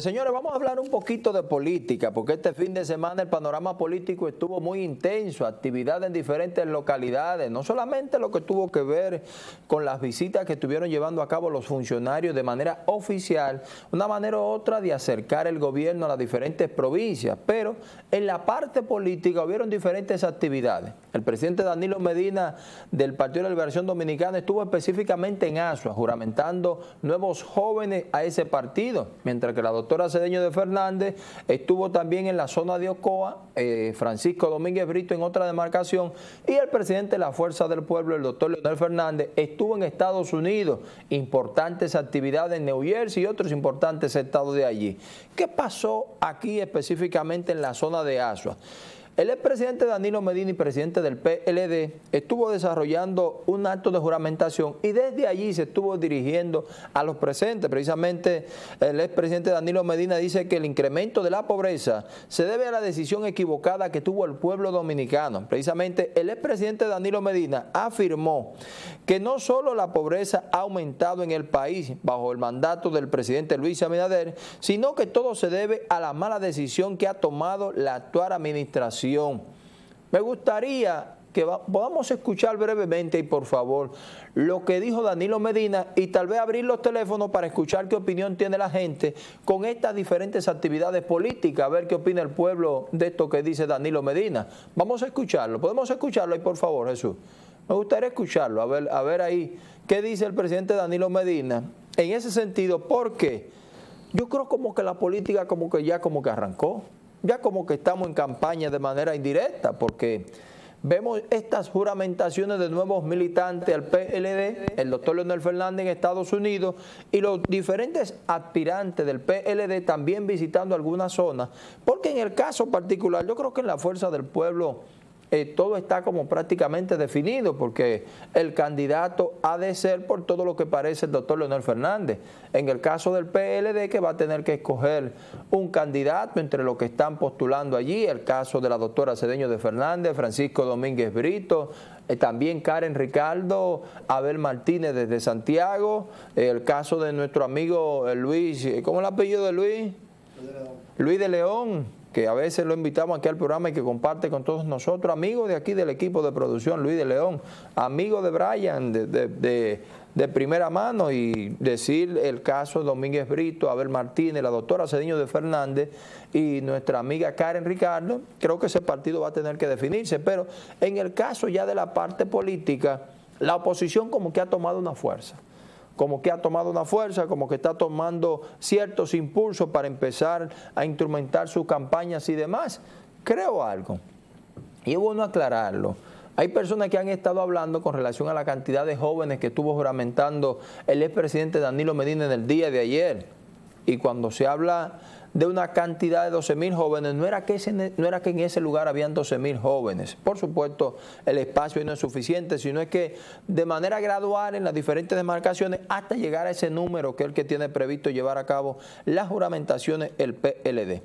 Señores, vamos a hablar un poquito de política, porque este fin de semana el panorama político estuvo muy intenso, actividad en diferentes localidades, no solamente lo que tuvo que ver con las visitas que estuvieron llevando a cabo los funcionarios de manera oficial, una manera u otra de acercar el gobierno a las diferentes provincias, pero en la parte política hubieron diferentes actividades. El presidente Danilo Medina del Partido de la Liberación Dominicana estuvo específicamente en Asua, juramentando nuevos jóvenes a ese partido, mientras que la doctora doctora Cedeño de Fernández, estuvo también en la zona de Ocoa, eh, Francisco Domínguez Brito en otra demarcación, y el presidente de la Fuerza del Pueblo, el doctor Leonel Fernández, estuvo en Estados Unidos, importantes actividades en New Jersey y otros importantes estados de allí. ¿Qué pasó aquí específicamente en la zona de Asua? El expresidente Danilo Medina y presidente del PLD estuvo desarrollando un acto de juramentación y desde allí se estuvo dirigiendo a los presentes. Precisamente el expresidente Danilo Medina dice que el incremento de la pobreza se debe a la decisión equivocada que tuvo el pueblo dominicano. Precisamente el expresidente Danilo Medina afirmó que no solo la pobreza ha aumentado en el país bajo el mandato del presidente Luis Abinader, sino que todo se debe a la mala decisión que ha tomado la actual administración me gustaría que podamos escuchar brevemente y por favor lo que dijo Danilo Medina y tal vez abrir los teléfonos para escuchar qué opinión tiene la gente con estas diferentes actividades políticas, a ver qué opina el pueblo de esto que dice Danilo Medina. Vamos a escucharlo, podemos escucharlo ahí por favor Jesús. Me gustaría escucharlo, a ver, a ver ahí qué dice el presidente Danilo Medina en ese sentido, porque yo creo como que la política como que ya como que arrancó ya como que estamos en campaña de manera indirecta, porque vemos estas juramentaciones de nuevos militantes al PLD, el doctor Leonel Fernández en Estados Unidos, y los diferentes aspirantes del PLD también visitando algunas zonas, porque en el caso particular, yo creo que en la Fuerza del Pueblo eh, todo está como prácticamente definido porque el candidato ha de ser por todo lo que parece el doctor Leonel Fernández. En el caso del PLD que va a tener que escoger un candidato entre los que están postulando allí, el caso de la doctora Cedeño de Fernández, Francisco Domínguez Brito, eh, también Karen Ricardo, Abel Martínez desde Santiago, el caso de nuestro amigo eh, Luis, ¿cómo es el apellido de Luis? Luis de León que a veces lo invitamos aquí al programa y que comparte con todos nosotros, amigo de aquí del equipo de producción, Luis de León, amigo de Brian de, primera mano y decir el caso de Domínguez Brito, Abel Martínez, la doctora Cediño de Fernández y nuestra amiga Karen Ricardo, creo que ese partido va a tener que definirse, pero en el caso ya de la parte política, la oposición como que ha tomado una fuerza como que ha tomado una fuerza, como que está tomando ciertos impulsos para empezar a instrumentar sus campañas y demás. Creo algo, y es bueno aclararlo. Hay personas que han estado hablando con relación a la cantidad de jóvenes que estuvo juramentando el expresidente Danilo Medina en el día de ayer. Y cuando se habla de una cantidad de 12 mil jóvenes, no era, que no era que en ese lugar habían 12 mil jóvenes. Por supuesto, el espacio no es suficiente, sino es que de manera gradual en las diferentes demarcaciones hasta llegar a ese número que es el que tiene previsto llevar a cabo las juramentaciones el PLD.